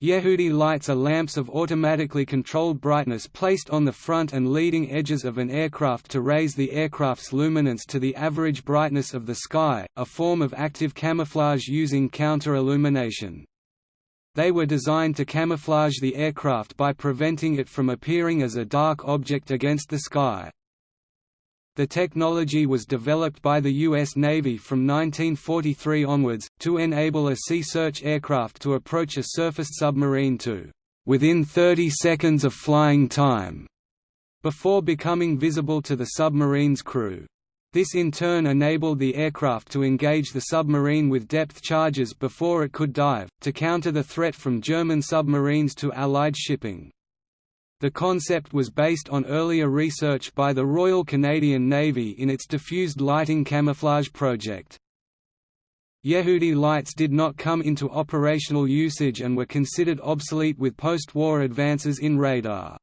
Yehudi lights are lamps of automatically controlled brightness placed on the front and leading edges of an aircraft to raise the aircraft's luminance to the average brightness of the sky, a form of active camouflage using counter-illumination. They were designed to camouflage the aircraft by preventing it from appearing as a dark object against the sky. The technology was developed by the U.S. Navy from 1943 onwards, to enable a sea search aircraft to approach a surfaced submarine to within 30 seconds of flying time, before becoming visible to the submarine's crew. This in turn enabled the aircraft to engage the submarine with depth charges before it could dive, to counter the threat from German submarines to Allied shipping. The concept was based on earlier research by the Royal Canadian Navy in its diffused lighting camouflage project. Yehudi lights did not come into operational usage and were considered obsolete with post-war advances in radar.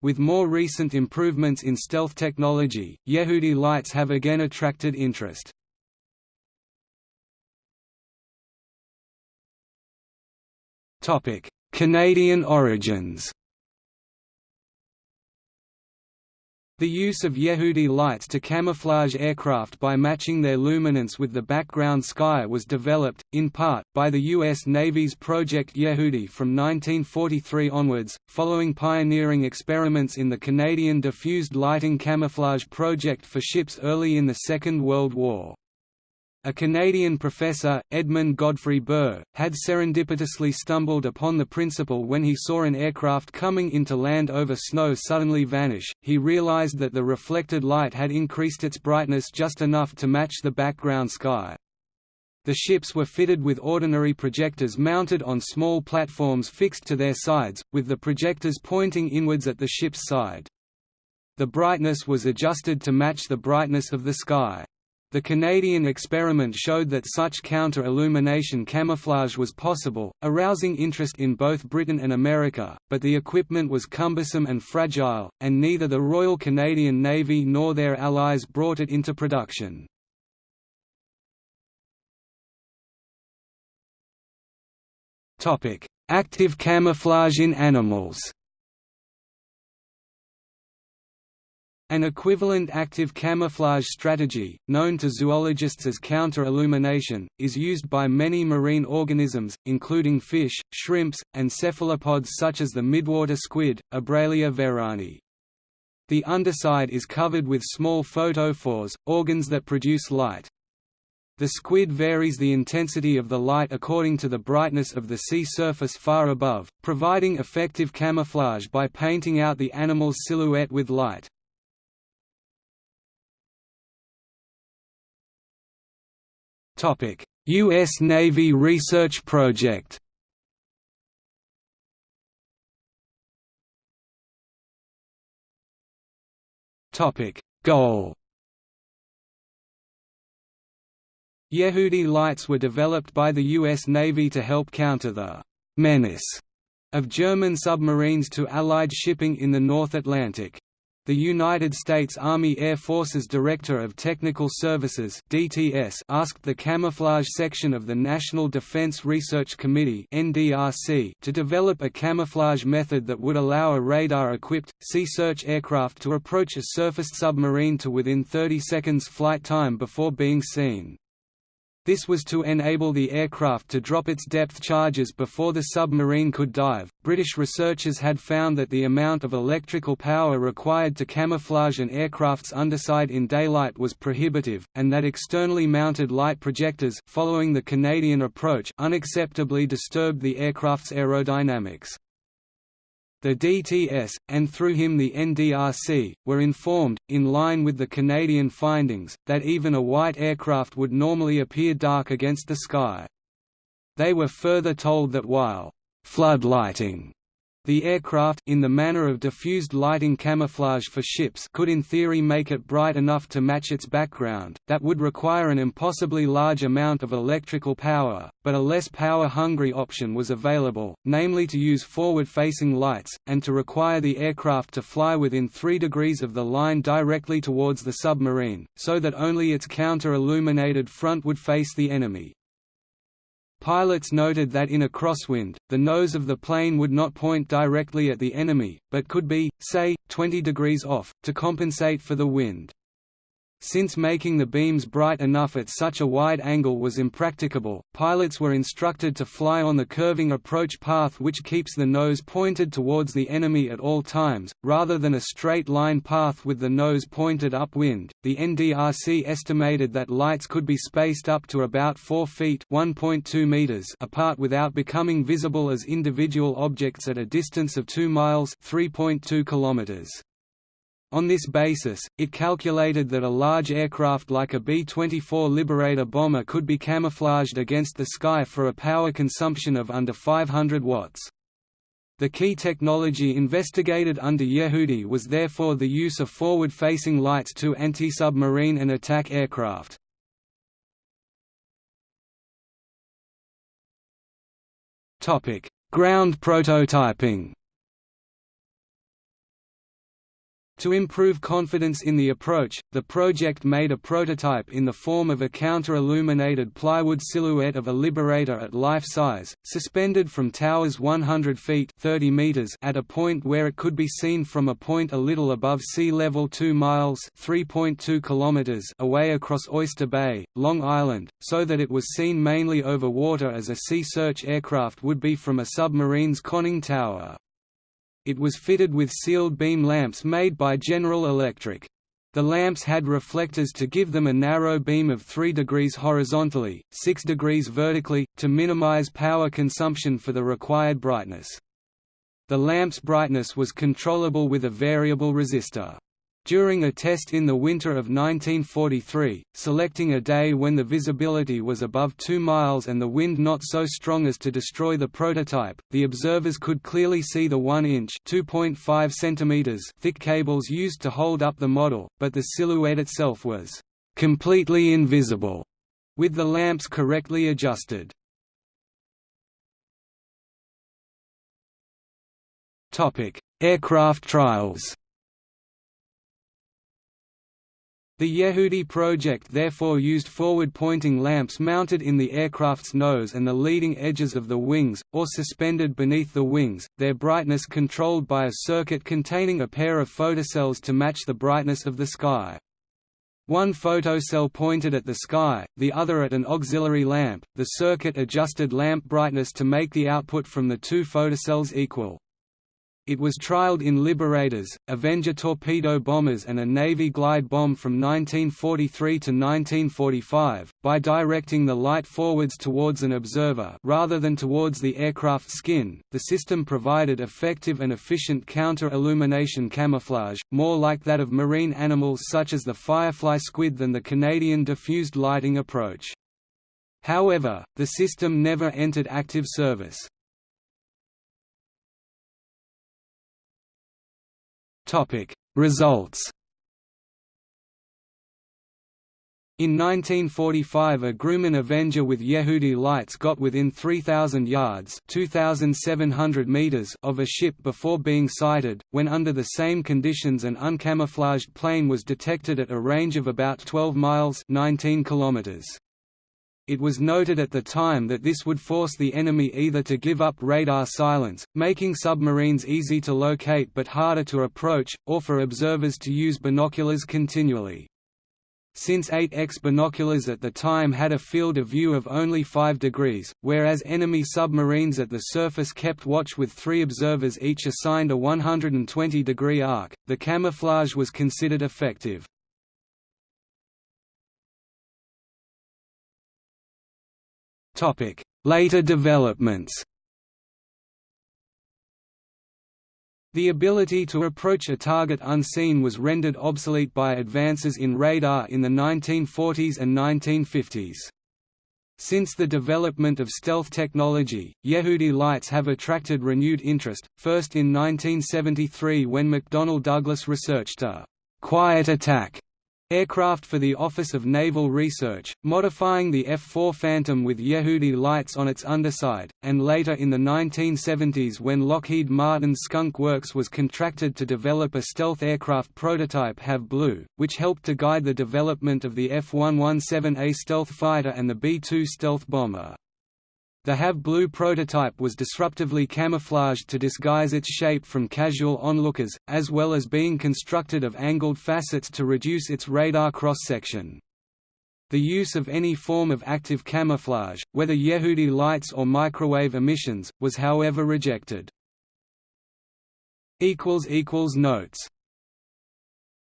With more recent improvements in stealth technology, Yehudi lights have again attracted interest. Canadian origins The use of Yehudi lights to camouflage aircraft by matching their luminance with the background sky was developed, in part, by the U.S. Navy's Project Yehudi from 1943 onwards, following pioneering experiments in the Canadian Diffused Lighting Camouflage Project for ships early in the Second World War. A Canadian professor, Edmund Godfrey Burr, had serendipitously stumbled upon the principle when he saw an aircraft coming into land over snow suddenly vanish. He realized that the reflected light had increased its brightness just enough to match the background sky. The ships were fitted with ordinary projectors mounted on small platforms fixed to their sides, with the projectors pointing inwards at the ship's side. The brightness was adjusted to match the brightness of the sky. The Canadian experiment showed that such counter-illumination camouflage was possible, arousing interest in both Britain and America, but the equipment was cumbersome and fragile, and neither the Royal Canadian Navy nor their allies brought it into production. Active camouflage in animals An equivalent active camouflage strategy, known to zoologists as counter-illumination, is used by many marine organisms, including fish, shrimps, and cephalopods such as the midwater squid, Abralia veranyi. The underside is covered with small photophores, organs that produce light. The squid varies the intensity of the light according to the brightness of the sea surface far above, providing effective camouflage by painting out the animal's silhouette with light. U.S. Navy research project Goal Yehudi lights were developed by the U.S. Navy to help counter the «menace» of German submarines to Allied shipping in the North Atlantic. The United States Army Air Forces Director of Technical Services (DTS) asked the Camouflage Section of the National Defense Research Committee (NDRC) to develop a camouflage method that would allow a radar-equipped sea search aircraft to approach a surfaced submarine to within 30 seconds flight time before being seen. This was to enable the aircraft to drop its depth charges before the submarine could dive. British researchers had found that the amount of electrical power required to camouflage an aircraft's underside in daylight was prohibitive, and that externally mounted light projectors following the Canadian approach unacceptably disturbed the aircraft's aerodynamics. The DTS, and through him the NDRC, were informed, in line with the Canadian findings, that even a white aircraft would normally appear dark against the sky. They were further told that while floodlighting the aircraft in the manner of diffused lighting camouflage for ships could in theory make it bright enough to match its background, that would require an impossibly large amount of electrical power, but a less power-hungry option was available, namely to use forward-facing lights, and to require the aircraft to fly within 3 degrees of the line directly towards the submarine, so that only its counter-illuminated front would face the enemy. Pilots noted that in a crosswind, the nose of the plane would not point directly at the enemy, but could be, say, 20 degrees off, to compensate for the wind. Since making the beams bright enough at such a wide angle was impracticable, pilots were instructed to fly on the curving approach path which keeps the nose pointed towards the enemy at all times, rather than a straight line path with the nose pointed upwind. The NDRC estimated that lights could be spaced up to about 4 feet (1.2 meters) apart without becoming visible as individual objects at a distance of 2 miles (3.2 kilometers). On this basis, it calculated that a large aircraft like a B-24 Liberator bomber could be camouflaged against the sky for a power consumption of under 500 watts. The key technology investigated under Yehudi was therefore the use of forward-facing lights to anti-submarine and attack aircraft. Ground prototyping To improve confidence in the approach, the project made a prototype in the form of a counter-illuminated plywood silhouette of a Liberator at life size, suspended from towers 100 feet 30 meters at a point where it could be seen from a point a little above sea level 2 miles 3.2 kilometers away across Oyster Bay, Long Island, so that it was seen mainly over water as a sea search aircraft would be from a submarine's conning tower. It was fitted with sealed beam lamps made by General Electric. The lamps had reflectors to give them a narrow beam of 3 degrees horizontally, 6 degrees vertically, to minimize power consumption for the required brightness. The lamp's brightness was controllable with a variable resistor. During a test in the winter of 1943, selecting a day when the visibility was above 2 miles and the wind not so strong as to destroy the prototype, the observers could clearly see the 1-inch thick cables used to hold up the model, but the silhouette itself was «completely invisible» with the lamps correctly adjusted. Aircraft trials The Yehudi project therefore used forward-pointing lamps mounted in the aircraft's nose and the leading edges of the wings, or suspended beneath the wings, their brightness controlled by a circuit containing a pair of photocells to match the brightness of the sky. One photocell pointed at the sky, the other at an auxiliary lamp. The circuit adjusted lamp brightness to make the output from the two photocells equal. It was trialed in Liberators, Avenger torpedo bombers and a Navy glide bomb from 1943 to 1945, by directing the light forwards towards an observer rather than towards the aircraft skin. The system provided effective and efficient counter-illumination camouflage, more like that of marine animals such as the firefly squid than the Canadian diffused lighting approach. However, the system never entered active service. Topic Results In 1945 a Grumman Avenger with Yehudi lights got within 3,000 yards 2,700 meters of a ship before being sighted, when under the same conditions an uncamouflaged plane was detected at a range of about 12 miles 19 kilometers. It was noted at the time that this would force the enemy either to give up radar silence, making submarines easy to locate but harder to approach, or for observers to use binoculars continually. Since 8X binoculars at the time had a field of view of only 5 degrees, whereas enemy submarines at the surface kept watch with three observers each assigned a 120-degree arc, the camouflage was considered effective. Later developments. The ability to approach a target unseen was rendered obsolete by advances in radar in the 1940s and 1950s. Since the development of stealth technology, Yehudi lights have attracted renewed interest, first in 1973 when McDonnell Douglas researched a «quiet attack» aircraft for the Office of Naval Research, modifying the F-4 Phantom with Yehudi lights on its underside, and later in the 1970s when Lockheed Martin's Skunk Works was contracted to develop a stealth aircraft prototype Have Blue, which helped to guide the development of the F-117A stealth fighter and the B-2 stealth bomber. The Have Blue prototype was disruptively camouflaged to disguise its shape from casual onlookers, as well as being constructed of angled facets to reduce its radar cross-section. The use of any form of active camouflage, whether Yehudi lights or microwave emissions, was however rejected. Notes